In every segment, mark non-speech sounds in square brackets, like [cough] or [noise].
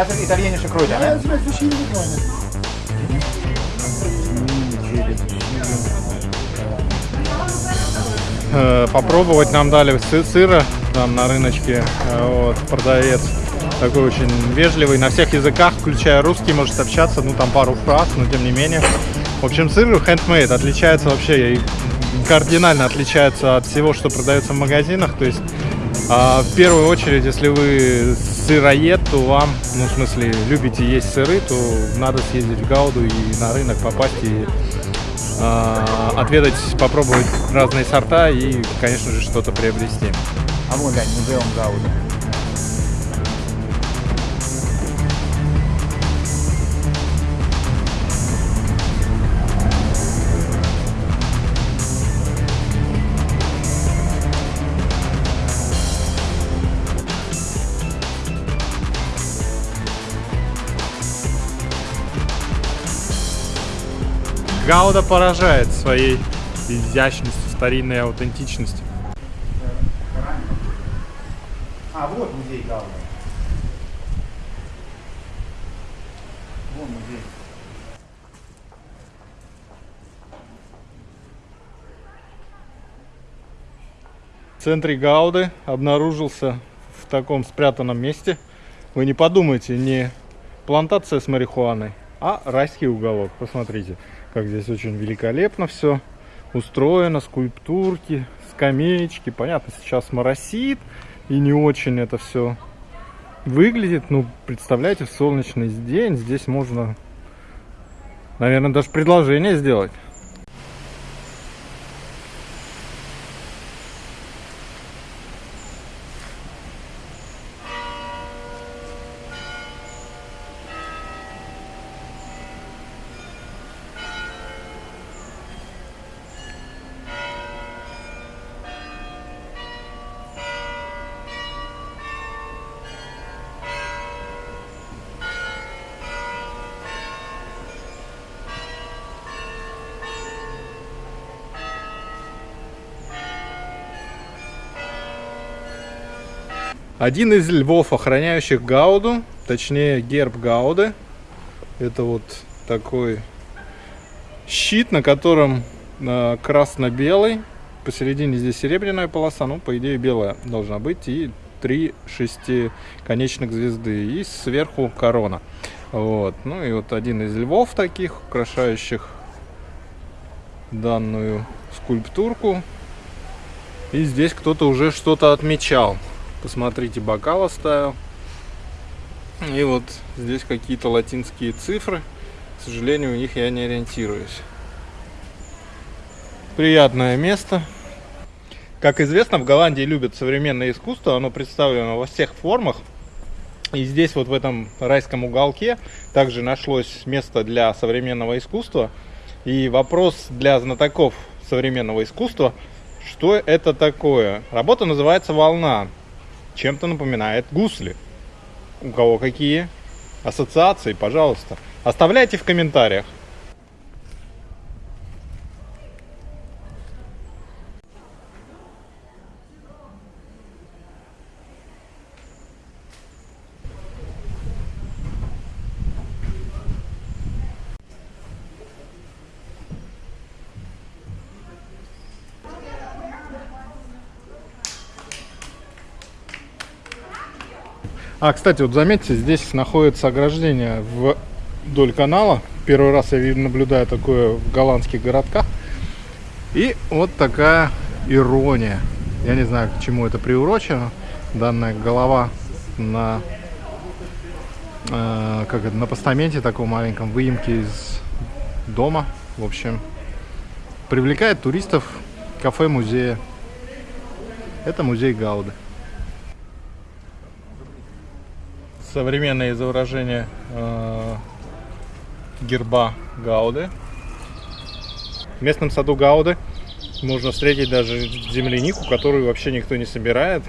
Das sind verschiedene Weine. Э, попробовать нам дали сы- сыра там на рыночке. Э, Вот, продавец такой очень вежливый, на всех языках, включая русский, может общаться, ну там пару фраз, но тем не менее. В общем, сыр handmade отличается вообще кардинально отличается от всего, что продается в магазинах. То есть а, в первую очередь, если вы сыроед, то вам, ну в смысле, любите есть сыры, то надо съездить в Гауду и на рынок попасть и а, отведать, попробовать разные сорта и, конечно же, что-то приобрести. А вон, глянь, музеум Гауда. Гауда поражает своей изящностью, старинной аутентичностью. А, вот музей Гауда. Вон музей. В центре Гауды обнаружился в таком спрятанном месте. Вы не подумайте, не плантация с марихуаной, а райский уголок. Посмотрите, как здесь очень великолепно все устроено, скульптурки, скамеечки. Понятно, сейчас моросит и не очень это все выглядит. Ну, представляете, в солнечный день здесь можно, наверное, даже предложение сделать. Один из львов, охраняющих Гауду, точнее герб Гауды. Это вот такой щит, на котором э, красно-белый. Посередине здесь серебряная полоса, ну, по идее, белая должна быть. И три шестиконечных звезды. И сверху корона. Вот. Ну и вот один из львов таких, украшающих данную скульптурку. И здесь кто-то уже что-то отмечал. Посмотрите, бокал оставил. И вот здесь какие-то латинские цифры. К сожалению, у них я не ориентируюсь. Приятное место. Как известно, в Голландии любят современное искусство. Оно представлено во всех формах. И здесь вот в этом райском уголке также нашлось место для современного искусства. И вопрос для знатоков современного искусства, что это такое? Работа называется «Волна». Чем-то напоминает гусли. У кого какие ассоциации, пожалуйста. Оставляйте в комментариях. А, кстати, вот заметьте, здесь находится ограждение вдоль канала. Первый раз я наблюдаю такое в голландских городках. И вот такая ирония. Я не знаю, к чему это приурочено. Данная голова на, э, как это, на постаменте таком маленьком, выемке из дома. В общем, привлекает туристов кафе-музея. Это музей Гауды. Современное изображение э, герба Гауды. В местном саду Гауды можно встретить даже землянику, которую вообще никто не собирает.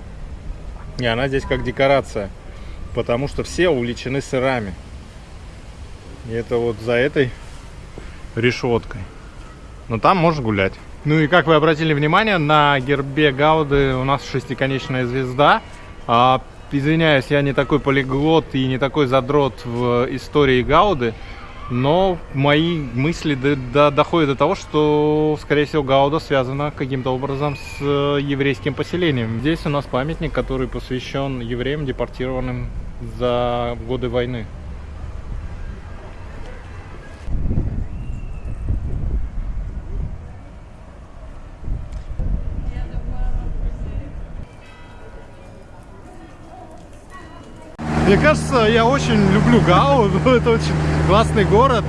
И она здесь как декорация, потому что все увлечены сырами. И это вот за этой решеткой. Но там можно гулять. Ну и как вы обратили внимание, на гербе Гауды у нас шестиконечная звезда. А извиняюсь, я не такой полиглот и не такой задрот в истории Гауды, но мои мысли до- до- доходят до того, что, скорее всего, Гауда связана каким-то образом с э, еврейским поселением. Здесь у нас памятник, который посвящен евреям, депортированным за годы войны. Мне кажется, я очень люблю Гауду. [laughs] Это очень классный город.